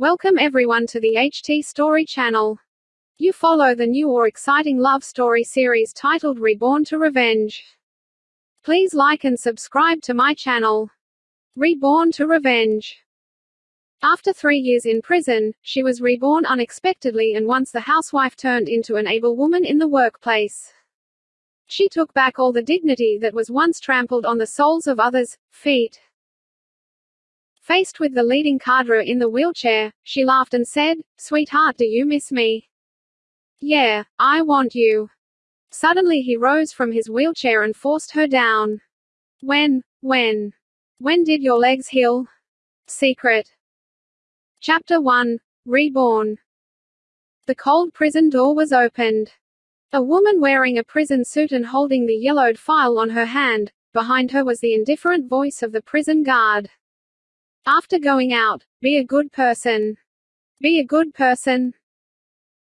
Welcome everyone to the HT Story channel. You follow the new or exciting love story series titled Reborn to Revenge. Please like and subscribe to my channel. Reborn to Revenge. After three years in prison, she was reborn unexpectedly and once the housewife turned into an able woman in the workplace. She took back all the dignity that was once trampled on the soles of others' feet. Faced with the leading cadre in the wheelchair, she laughed and said, Sweetheart do you miss me? Yeah, I want you. Suddenly he rose from his wheelchair and forced her down. When, when, when did your legs heal? Secret. Chapter 1. Reborn. The cold prison door was opened. A woman wearing a prison suit and holding the yellowed file on her hand, behind her was the indifferent voice of the prison guard. After going out, be a good person. Be a good person.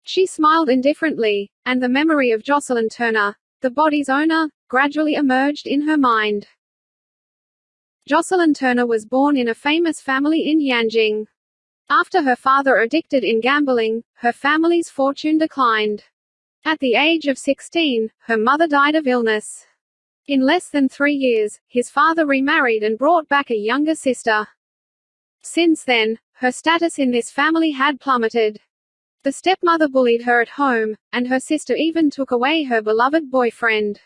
She smiled indifferently, and the memory of Jocelyn Turner, the body's owner, gradually emerged in her mind. Jocelyn Turner was born in a famous family in Yanjing. After her father addicted in gambling, her family's fortune declined. At the age of 16, her mother died of illness. In less than three years, his father remarried and brought back a younger sister. Since then, her status in this family had plummeted. The stepmother bullied her at home, and her sister even took away her beloved boyfriend.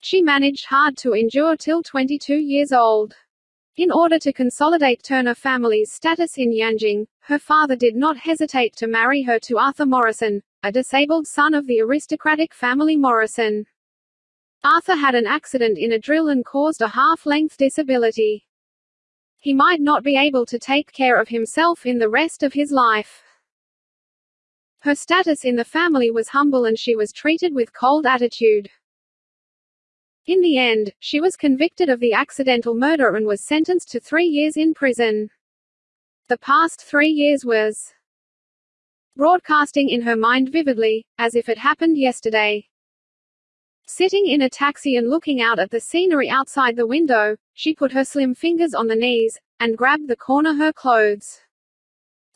She managed hard to endure till 22 years old. In order to consolidate Turner family's status in Yanjing, her father did not hesitate to marry her to Arthur Morrison, a disabled son of the aristocratic family Morrison. Arthur had an accident in a drill and caused a half-length disability. He might not be able to take care of himself in the rest of his life. Her status in the family was humble and she was treated with cold attitude. In the end, she was convicted of the accidental murder and was sentenced to three years in prison. The past three years was broadcasting in her mind vividly, as if it happened yesterday. Sitting in a taxi and looking out at the scenery outside the window, she put her slim fingers on the knees, and grabbed the corner her clothes.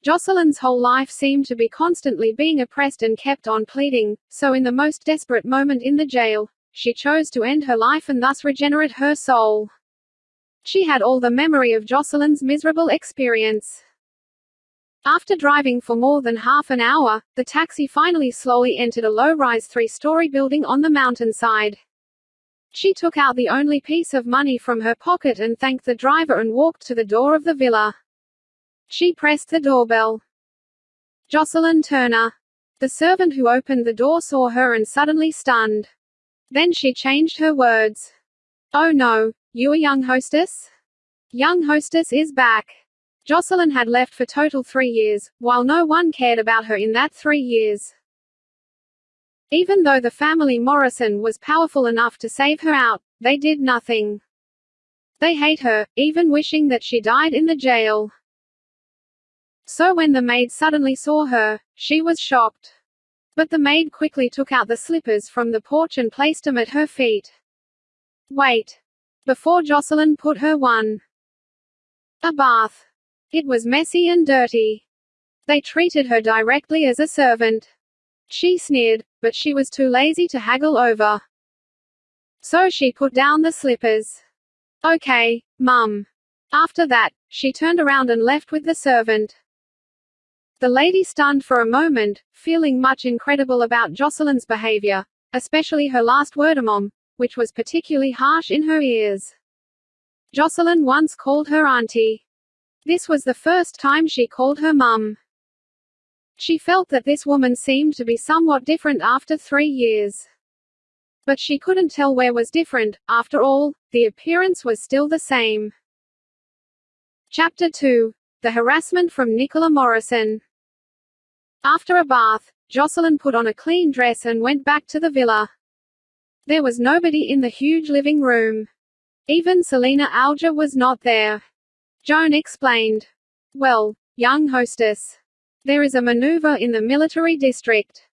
Jocelyn's whole life seemed to be constantly being oppressed and kept on pleading, so in the most desperate moment in the jail, she chose to end her life and thus regenerate her soul. She had all the memory of Jocelyn's miserable experience. After driving for more than half an hour, the taxi finally slowly entered a low-rise three-story building on the mountainside. She took out the only piece of money from her pocket and thanked the driver and walked to the door of the villa. She pressed the doorbell. Jocelyn Turner. The servant who opened the door saw her and suddenly stunned. Then she changed her words. Oh no, you a young hostess? Young hostess is back. Jocelyn had left for total three years, while no one cared about her in that three years. Even though the family Morrison was powerful enough to save her out, they did nothing. They hate her, even wishing that she died in the jail. So when the maid suddenly saw her, she was shocked. But the maid quickly took out the slippers from the porch and placed them at her feet. Wait. Before Jocelyn put her one. A bath. It was messy and dirty. They treated her directly as a servant. She sneered, but she was too lazy to haggle over. So she put down the slippers. Okay, mum. After that, she turned around and left with the servant. The lady stunned for a moment, feeling much incredible about Jocelyn's behavior, especially her last word mom, which was particularly harsh in her ears. Jocelyn once called her auntie. This was the first time she called her mum. She felt that this woman seemed to be somewhat different after three years. But she couldn't tell where was different, after all, the appearance was still the same. Chapter 2. The harassment from Nicola Morrison. After a bath, Jocelyn put on a clean dress and went back to the villa. There was nobody in the huge living room. Even Selina Alger was not there. Joan explained. Well, young hostess. There is a maneuver in the military district.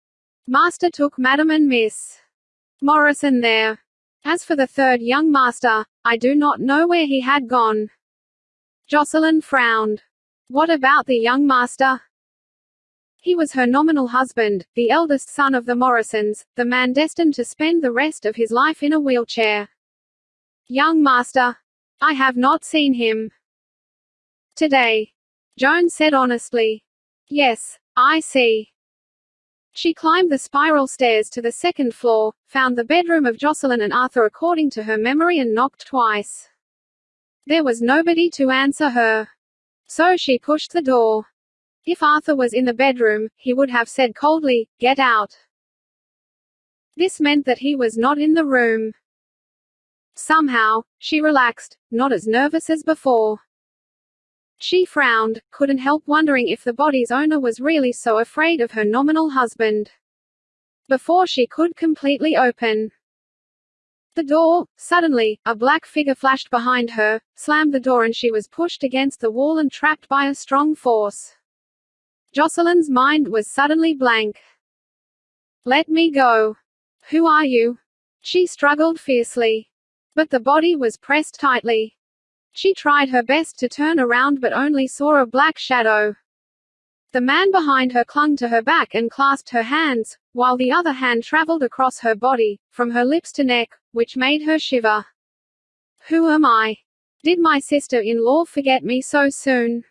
Master took Madam and Miss Morrison there. As for the third young master, I do not know where he had gone. Jocelyn frowned. What about the young master? He was her nominal husband, the eldest son of the Morrisons, the man destined to spend the rest of his life in a wheelchair. Young master. I have not seen him. Today. Joan said honestly. Yes, I see. She climbed the spiral stairs to the second floor, found the bedroom of Jocelyn and Arthur according to her memory and knocked twice. There was nobody to answer her. So she pushed the door. If Arthur was in the bedroom, he would have said coldly, get out. This meant that he was not in the room. Somehow, she relaxed, not as nervous as before. She frowned, couldn't help wondering if the body's owner was really so afraid of her nominal husband. Before she could completely open the door, suddenly, a black figure flashed behind her, slammed the door and she was pushed against the wall and trapped by a strong force. Jocelyn's mind was suddenly blank. Let me go. Who are you? She struggled fiercely. But the body was pressed tightly. She tried her best to turn around but only saw a black shadow. The man behind her clung to her back and clasped her hands, while the other hand traveled across her body, from her lips to neck, which made her shiver. Who am I? Did my sister-in-law forget me so soon?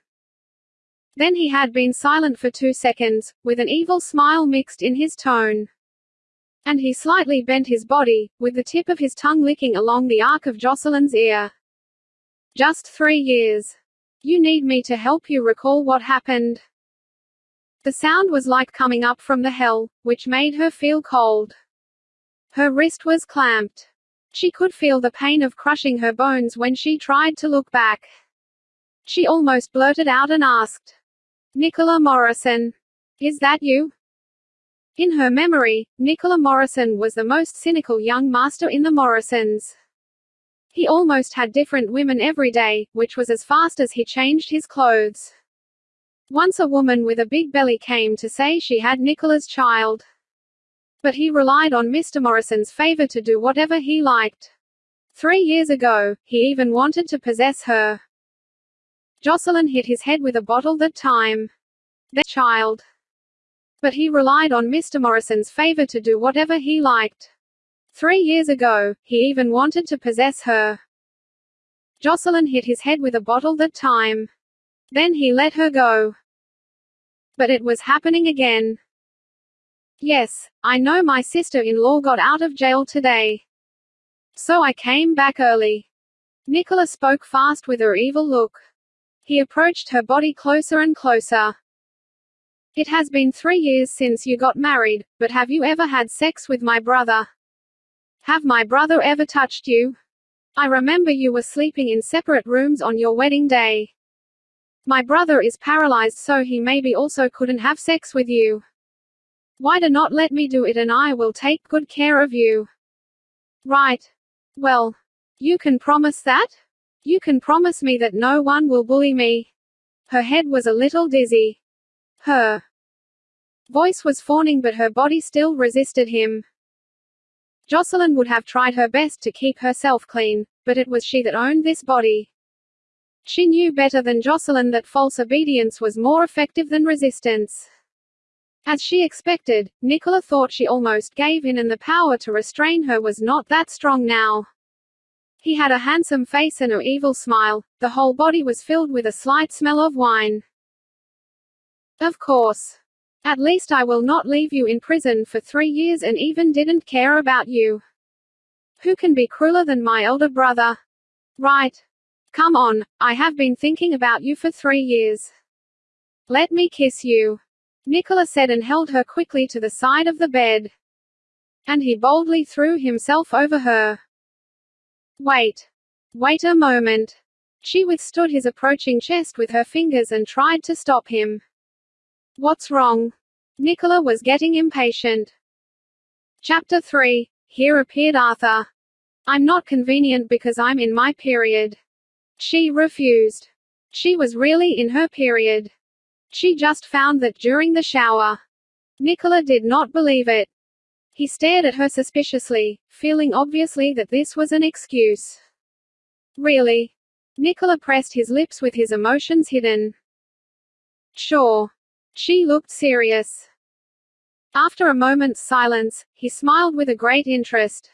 Then he had been silent for two seconds, with an evil smile mixed in his tone. And he slightly bent his body, with the tip of his tongue licking along the arc of Jocelyn's ear. Just three years. You need me to help you recall what happened. The sound was like coming up from the hell, which made her feel cold. Her wrist was clamped. She could feel the pain of crushing her bones when she tried to look back. She almost blurted out and asked, Nicola Morrison. Is that you? In her memory, Nicola Morrison was the most cynical young master in the Morrisons. He almost had different women every day, which was as fast as he changed his clothes. Once a woman with a big belly came to say she had Nicola's child. But he relied on Mr. Morrison's favor to do whatever he liked. Three years ago, he even wanted to possess her. Jocelyn hit his head with a bottle that time. The child. But he relied on Mr. Morrison's favor to do whatever he liked. Three years ago, he even wanted to possess her. Jocelyn hit his head with a bottle that time. Then he let her go. But it was happening again. Yes, I know my sister-in-law got out of jail today. So I came back early. Nicola spoke fast with her evil look. He approached her body closer and closer. It has been three years since you got married, but have you ever had sex with my brother? Have my brother ever touched you? I remember you were sleeping in separate rooms on your wedding day. My brother is paralyzed so he maybe also couldn't have sex with you. Why do not let me do it and I will take good care of you? Right. Well. You can promise that? You can promise me that no one will bully me? Her head was a little dizzy. Her voice was fawning but her body still resisted him. Jocelyn would have tried her best to keep herself clean, but it was she that owned this body. She knew better than Jocelyn that false obedience was more effective than resistance. As she expected, Nicola thought she almost gave in and the power to restrain her was not that strong now. He had a handsome face and a evil smile, the whole body was filled with a slight smell of wine. Of course. At least I will not leave you in prison for three years and even didn't care about you. Who can be crueler than my elder brother? Right. Come on, I have been thinking about you for three years. Let me kiss you. Nicola said and held her quickly to the side of the bed. And he boldly threw himself over her. Wait. Wait a moment. She withstood his approaching chest with her fingers and tried to stop him. What's wrong? Nicola was getting impatient. Chapter 3. Here appeared Arthur. I'm not convenient because I'm in my period. She refused. She was really in her period. She just found that during the shower. Nicola did not believe it. He stared at her suspiciously, feeling obviously that this was an excuse. Really? Nicola pressed his lips with his emotions hidden. Sure. She looked serious. After a moment's silence, he smiled with a great interest.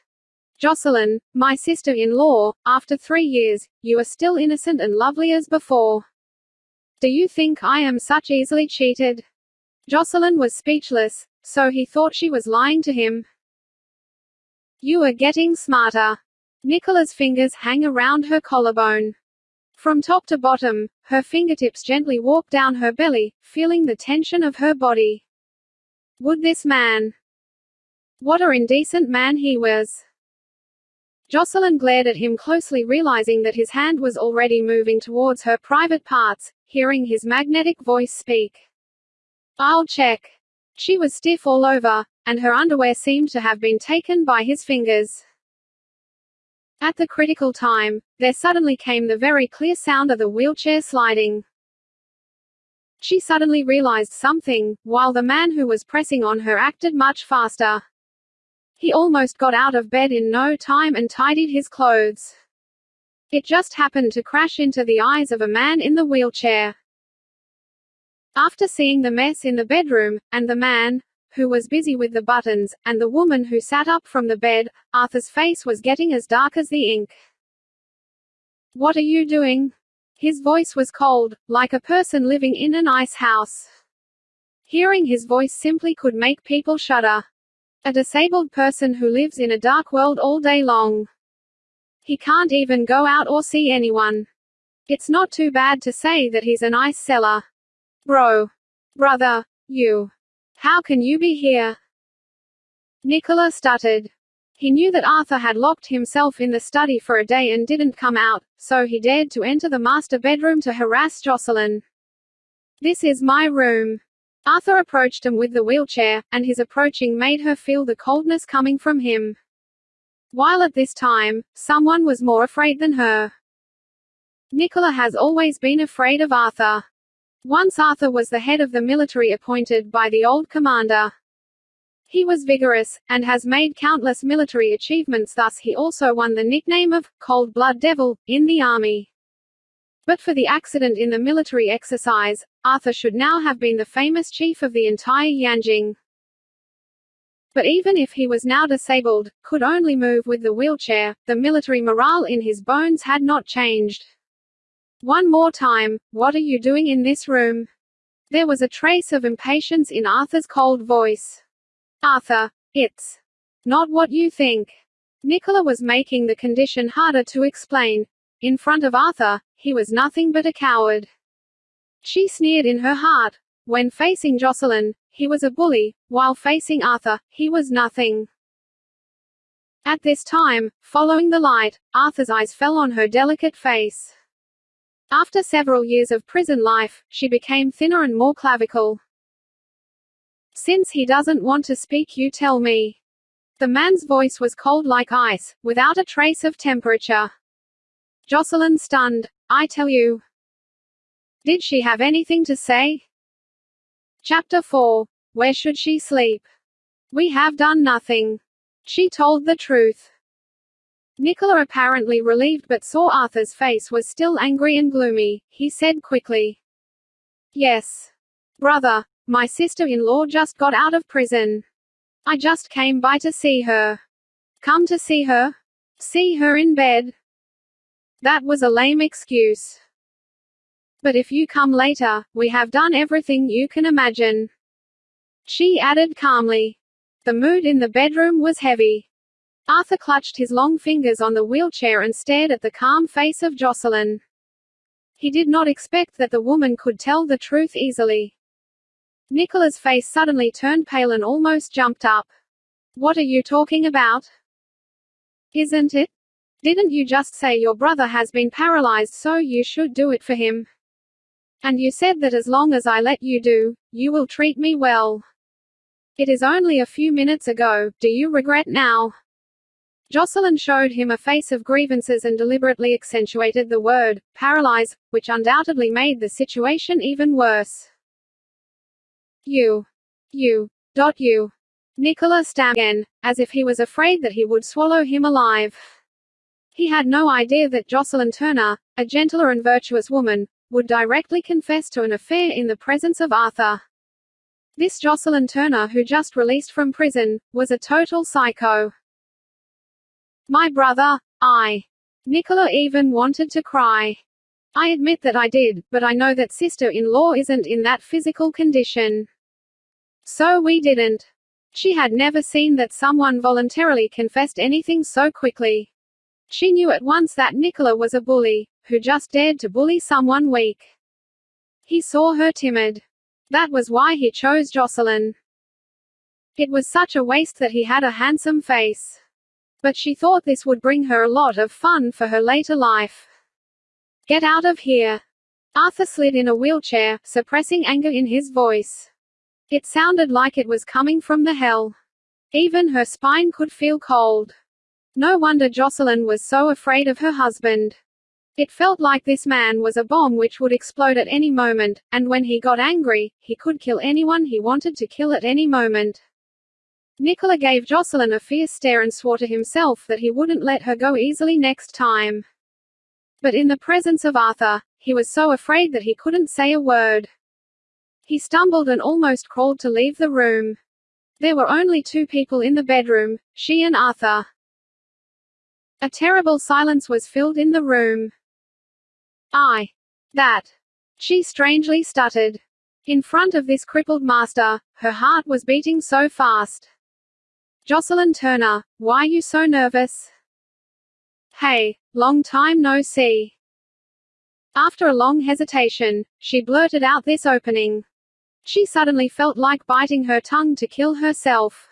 Jocelyn, my sister-in-law, after three years, you are still innocent and lovely as before. Do you think I am such easily cheated? Jocelyn was speechless, so he thought she was lying to him. You are getting smarter. Nicola's fingers hang around her collarbone. From top to bottom, her fingertips gently walked down her belly, feeling the tension of her body. Would this man? What a indecent man he was. Jocelyn glared at him closely realizing that his hand was already moving towards her private parts, hearing his magnetic voice speak. I'll check. She was stiff all over, and her underwear seemed to have been taken by his fingers. At the critical time, there suddenly came the very clear sound of the wheelchair sliding. She suddenly realized something, while the man who was pressing on her acted much faster. He almost got out of bed in no time and tidied his clothes. It just happened to crash into the eyes of a man in the wheelchair. After seeing the mess in the bedroom, and the man, who was busy with the buttons, and the woman who sat up from the bed, Arthur's face was getting as dark as the ink. What are you doing? His voice was cold, like a person living in an ice house. Hearing his voice simply could make people shudder. A disabled person who lives in a dark world all day long. He can't even go out or see anyone. It's not too bad to say that he's an ice cellar. Bro. Brother. You. How can you be here? Nicola stuttered. He knew that Arthur had locked himself in the study for a day and didn't come out, so he dared to enter the master bedroom to harass Jocelyn. This is my room. Arthur approached him with the wheelchair, and his approaching made her feel the coldness coming from him. While at this time, someone was more afraid than her. Nicola has always been afraid of Arthur. Once Arthur was the head of the military appointed by the old commander. He was vigorous, and has made countless military achievements thus he also won the nickname of, Cold Blood Devil, in the army. But for the accident in the military exercise, Arthur should now have been the famous chief of the entire Yanjing. But even if he was now disabled, could only move with the wheelchair, the military morale in his bones had not changed. One more time, what are you doing in this room? There was a trace of impatience in Arthur's cold voice. Arthur, it's not what you think. Nicola was making the condition harder to explain. In front of Arthur, he was nothing but a coward. She sneered in her heart. When facing Jocelyn, he was a bully, while facing Arthur, he was nothing. At this time, following the light, Arthur's eyes fell on her delicate face. After several years of prison life, she became thinner and more clavicle. Since he doesn't want to speak you tell me. The man's voice was cold like ice, without a trace of temperature. Jocelyn stunned. I tell you. Did she have anything to say? Chapter 4. Where should she sleep? We have done nothing. She told the truth. Nicola apparently relieved but saw Arthur's face was still angry and gloomy. He said quickly. Yes. Brother, my sister-in-law just got out of prison. I just came by to see her. Come to see her? See her in bed? That was a lame excuse. But if you come later, we have done everything you can imagine. She added calmly. The mood in the bedroom was heavy. Arthur clutched his long fingers on the wheelchair and stared at the calm face of Jocelyn. He did not expect that the woman could tell the truth easily. Nicola's face suddenly turned pale and almost jumped up. What are you talking about? Isn't it? Didn't you just say your brother has been paralyzed so you should do it for him? And you said that as long as I let you do, you will treat me well. It is only a few minutes ago, do you regret now? Jocelyn showed him a face of grievances and deliberately accentuated the word, paralyze, which undoubtedly made the situation even worse. You. You. Dot you. Nicola stammered again, as if he was afraid that he would swallow him alive. He had no idea that Jocelyn Turner, a gentler and virtuous woman, would directly confess to an affair in the presence of Arthur. This Jocelyn Turner who just released from prison, was a total psycho. My brother, I. Nicola even wanted to cry. I admit that I did, but I know that sister-in-law isn't in that physical condition. So we didn't. She had never seen that someone voluntarily confessed anything so quickly. She knew at once that Nicola was a bully, who just dared to bully someone weak. He saw her timid. That was why he chose Jocelyn. It was such a waste that he had a handsome face. But she thought this would bring her a lot of fun for her later life. Get out of here. Arthur slid in a wheelchair, suppressing anger in his voice. It sounded like it was coming from the hell. Even her spine could feel cold. No wonder Jocelyn was so afraid of her husband. It felt like this man was a bomb which would explode at any moment, and when he got angry, he could kill anyone he wanted to kill at any moment. Nicola gave Jocelyn a fierce stare and swore to himself that he wouldn't let her go easily next time. But in the presence of Arthur, he was so afraid that he couldn't say a word. He stumbled and almost crawled to leave the room. There were only two people in the bedroom, she and Arthur. A terrible silence was filled in the room. I. That. She strangely stuttered. In front of this crippled master, her heart was beating so fast. Jocelyn Turner, why you so nervous? Hey, long time no see. After a long hesitation, she blurted out this opening. She suddenly felt like biting her tongue to kill herself.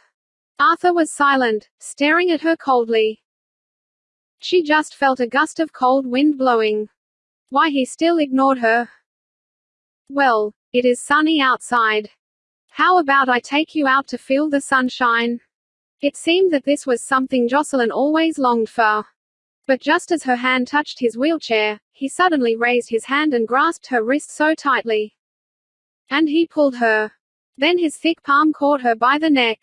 Arthur was silent, staring at her coldly. She just felt a gust of cold wind blowing. Why he still ignored her? Well, it is sunny outside. How about I take you out to feel the sunshine? It seemed that this was something Jocelyn always longed for. But just as her hand touched his wheelchair, he suddenly raised his hand and grasped her wrist so tightly. And he pulled her. Then his thick palm caught her by the neck.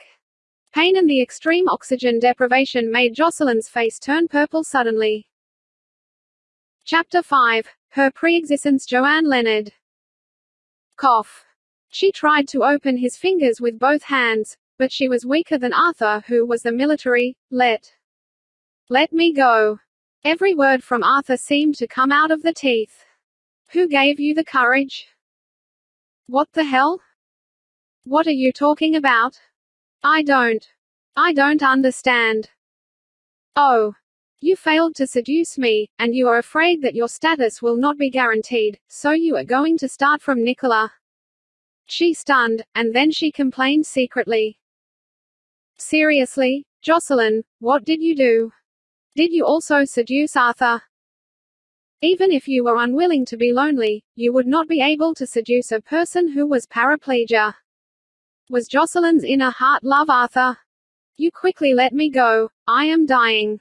Pain and the extreme oxygen deprivation made Jocelyn's face turn purple suddenly. Chapter 5. Her pre-existence Joanne Leonard. Cough. She tried to open his fingers with both hands, but she was weaker than Arthur who was the military, let. Let me go. Every word from Arthur seemed to come out of the teeth. Who gave you the courage? What the hell? What are you talking about? I don't. I don't understand. Oh. You failed to seduce me, and you are afraid that your status will not be guaranteed, so you are going to start from Nicola. She stunned, and then she complained secretly. Seriously, Jocelyn, what did you do? Did you also seduce Arthur? Even if you were unwilling to be lonely, you would not be able to seduce a person who was paraplegia. Was Jocelyn's inner heart love Arthur? You quickly let me go, I am dying.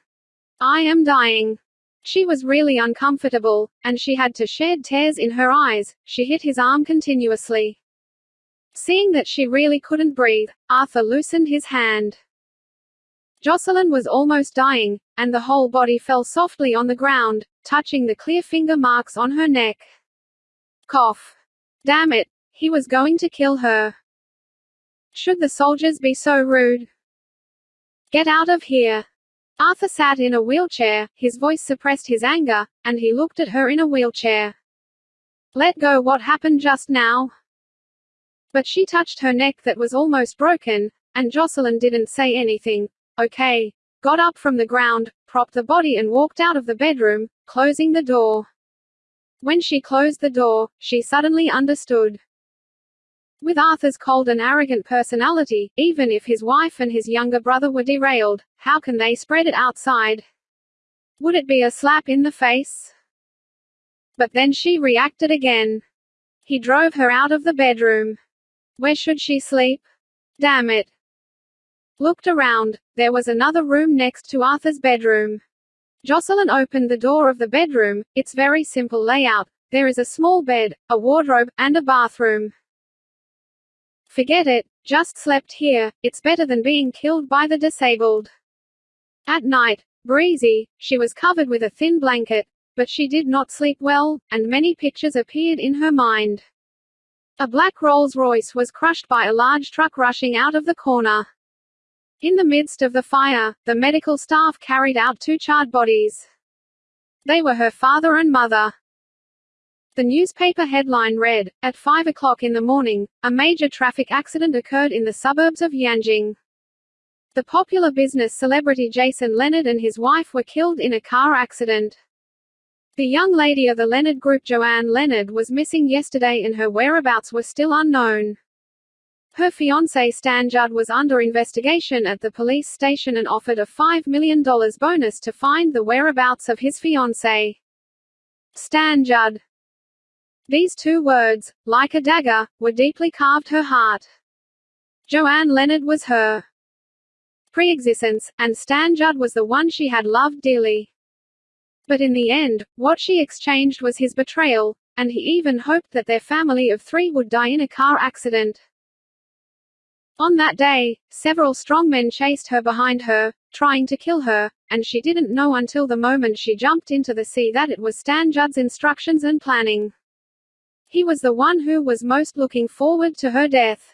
I am dying. She was really uncomfortable, and she had to shed tears in her eyes, she hit his arm continuously. Seeing that she really couldn't breathe, Arthur loosened his hand. Jocelyn was almost dying, and the whole body fell softly on the ground, touching the clear finger marks on her neck. Cough. Damn it, he was going to kill her. Should the soldiers be so rude? Get out of here. Arthur sat in a wheelchair, his voice suppressed his anger, and he looked at her in a wheelchair. Let go what happened just now. But she touched her neck that was almost broken, and Jocelyn didn't say anything. Okay. Got up from the ground, propped the body and walked out of the bedroom, closing the door. When she closed the door, she suddenly understood. With Arthur's cold and arrogant personality, even if his wife and his younger brother were derailed, how can they spread it outside? Would it be a slap in the face? But then she reacted again. He drove her out of the bedroom. Where should she sleep? Damn it. Looked around. There was another room next to Arthur's bedroom. Jocelyn opened the door of the bedroom, its very simple layout. There is a small bed, a wardrobe, and a bathroom. Forget it, just slept here, it's better than being killed by the disabled. At night, breezy, she was covered with a thin blanket, but she did not sleep well, and many pictures appeared in her mind. A black Rolls-Royce was crushed by a large truck rushing out of the corner. In the midst of the fire, the medical staff carried out two charred bodies. They were her father and mother. The newspaper headline read, At 5 o'clock in the morning, a major traffic accident occurred in the suburbs of Yanjing. The popular business celebrity Jason Leonard and his wife were killed in a car accident. The young lady of the Leonard Group Joanne Leonard was missing yesterday and her whereabouts were still unknown. Her fiancé Stan Judd was under investigation at the police station and offered a $5 million bonus to find the whereabouts of his fiancée. Stan Judd. These two words, like a dagger, were deeply carved her heart. Joanne Leonard was her pre-existence, and Stan Judd was the one she had loved dearly. But in the end, what she exchanged was his betrayal, and he even hoped that their family of three would die in a car accident. On that day, several strongmen chased her behind her, trying to kill her, and she didn't know until the moment she jumped into the sea that it was Stan Judd's instructions and planning. He was the one who was most looking forward to her death.